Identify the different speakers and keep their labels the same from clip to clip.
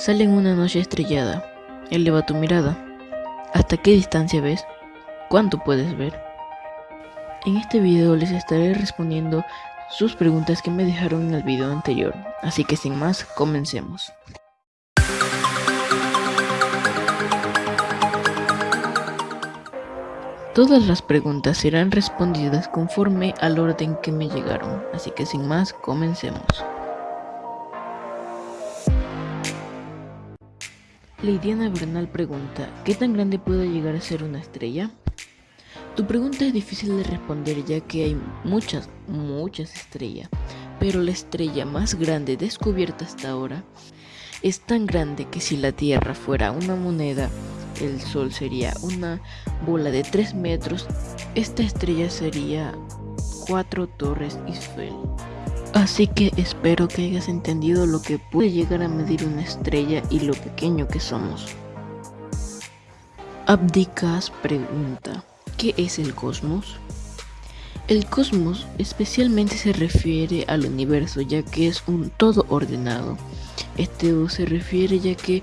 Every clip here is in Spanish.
Speaker 1: Sale en una noche estrellada. Eleva tu mirada. ¿Hasta qué distancia ves? ¿Cuánto puedes ver? En este video les estaré respondiendo sus preguntas que me dejaron en el video anterior, así que sin más, comencemos. Todas las preguntas serán respondidas conforme al orden que me llegaron, así que sin más, comencemos. Lidiana Bernal pregunta, ¿qué tan grande puede llegar a ser una estrella? Tu pregunta es difícil de responder ya que hay muchas, muchas estrellas, pero la estrella más grande descubierta hasta ahora es tan grande que si la Tierra fuera una moneda, el Sol sería una bola de 3 metros, esta estrella sería 4 torres Eiffel. Así que espero que hayas entendido lo que puede llegar a medir una estrella y lo pequeño que somos. Abdicas pregunta, ¿qué es el cosmos? El cosmos especialmente se refiere al universo ya que es un todo ordenado. Este se refiere ya que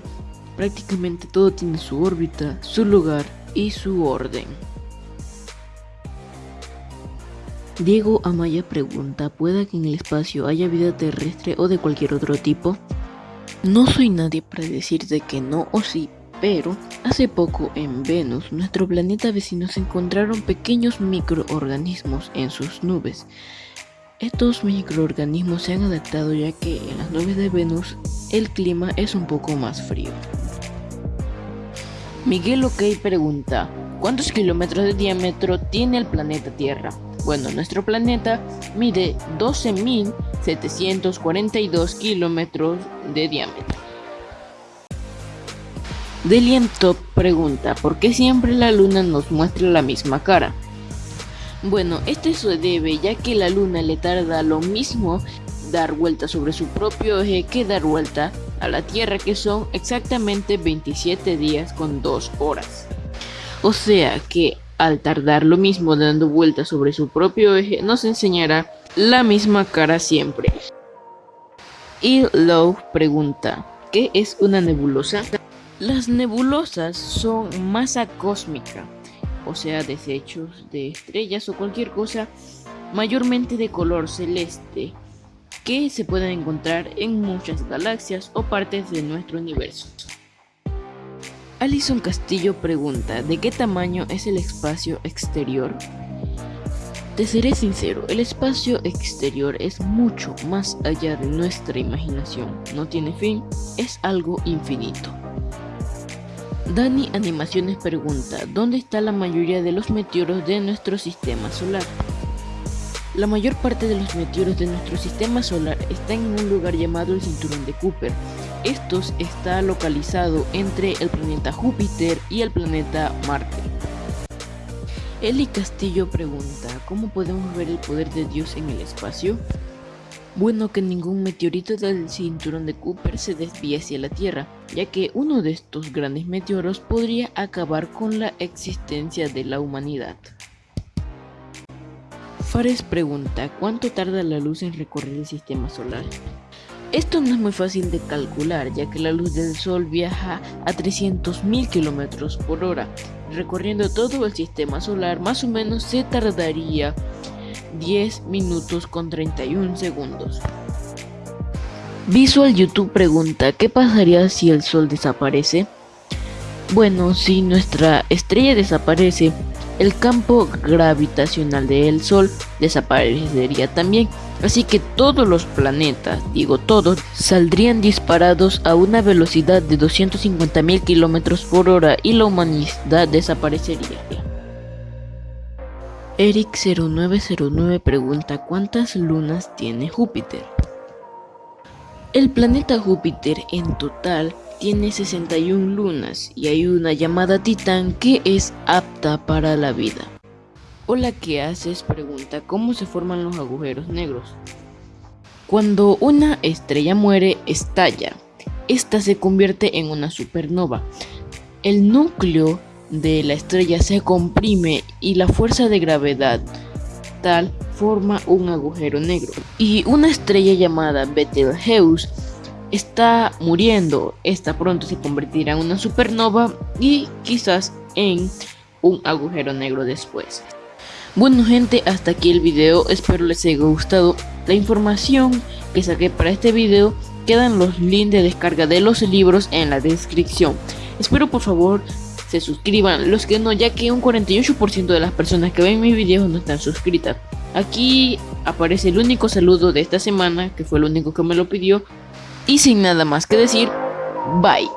Speaker 1: prácticamente todo tiene su órbita, su lugar y su orden. Diego Amaya pregunta, ¿puede que en el espacio haya vida terrestre o de cualquier otro tipo? No soy nadie para decirte que no o sí, pero hace poco en Venus, nuestro planeta vecino, se encontraron pequeños microorganismos en sus nubes. Estos microorganismos se han adaptado ya que en las nubes de Venus el clima es un poco más frío. Miguel OK pregunta, ¿cuántos kilómetros de diámetro tiene el planeta Tierra? Bueno, nuestro planeta mide 12.742 kilómetros de diámetro. Delian Top pregunta, ¿por qué siempre la luna nos muestra la misma cara? Bueno, esto se debe ya que la luna le tarda lo mismo dar vuelta sobre su propio eje que dar vuelta a la Tierra que son exactamente 27 días con 2 horas. O sea que al tardar lo mismo dando vueltas sobre su propio eje, nos enseñará la misma cara siempre. Y Lowe pregunta, ¿qué es una nebulosa? Las nebulosas son masa cósmica, o sea, desechos de estrellas o cualquier cosa mayormente de color celeste que se pueden encontrar en muchas galaxias o partes de nuestro universo. Alison Castillo pregunta, ¿de qué tamaño es el espacio exterior? Te seré sincero, el espacio exterior es mucho más allá de nuestra imaginación, no tiene fin, es algo infinito. Dani Animaciones pregunta, ¿dónde está la mayoría de los meteoros de nuestro sistema solar? La mayor parte de los meteoros de nuestro sistema solar están en un lugar llamado el Cinturón de Cooper. Estos está localizado entre el planeta Júpiter y el planeta Marte. Eli Castillo pregunta, ¿cómo podemos ver el poder de Dios en el espacio? Bueno, que ningún meteorito del cinturón de Cooper se desvíe hacia la Tierra, ya que uno de estos grandes meteoros podría acabar con la existencia de la humanidad. Fares pregunta, ¿cuánto tarda la luz en recorrer el sistema solar? Esto no es muy fácil de calcular, ya que la luz del Sol viaja a 300.000 km por hora. Recorriendo todo el sistema solar, más o menos se tardaría 10 minutos con 31 segundos. Visual YouTube pregunta, ¿qué pasaría si el Sol desaparece? Bueno, si nuestra estrella desaparece, el campo gravitacional del Sol desaparecería también. Así que todos los planetas, digo todos, saldrían disparados a una velocidad de 250.000 km por hora y la humanidad desaparecería. Eric0909 pregunta ¿cuántas lunas tiene Júpiter? El planeta Júpiter en total tiene 61 lunas y hay una llamada Titán que es apta para la vida. Hola, ¿qué haces? Pregunta, ¿cómo se forman los agujeros negros? Cuando una estrella muere, estalla. Esta se convierte en una supernova. El núcleo de la estrella se comprime y la fuerza de gravedad tal forma un agujero negro. Y una estrella llamada Betelgeuse está muriendo. Esta pronto se convertirá en una supernova y quizás en un agujero negro después. Bueno gente, hasta aquí el video, espero les haya gustado la información que saqué para este video. Quedan los links de descarga de los libros en la descripción. Espero por favor se suscriban, los que no, ya que un 48% de las personas que ven mis videos no están suscritas. Aquí aparece el único saludo de esta semana, que fue el único que me lo pidió. Y sin nada más que decir, bye.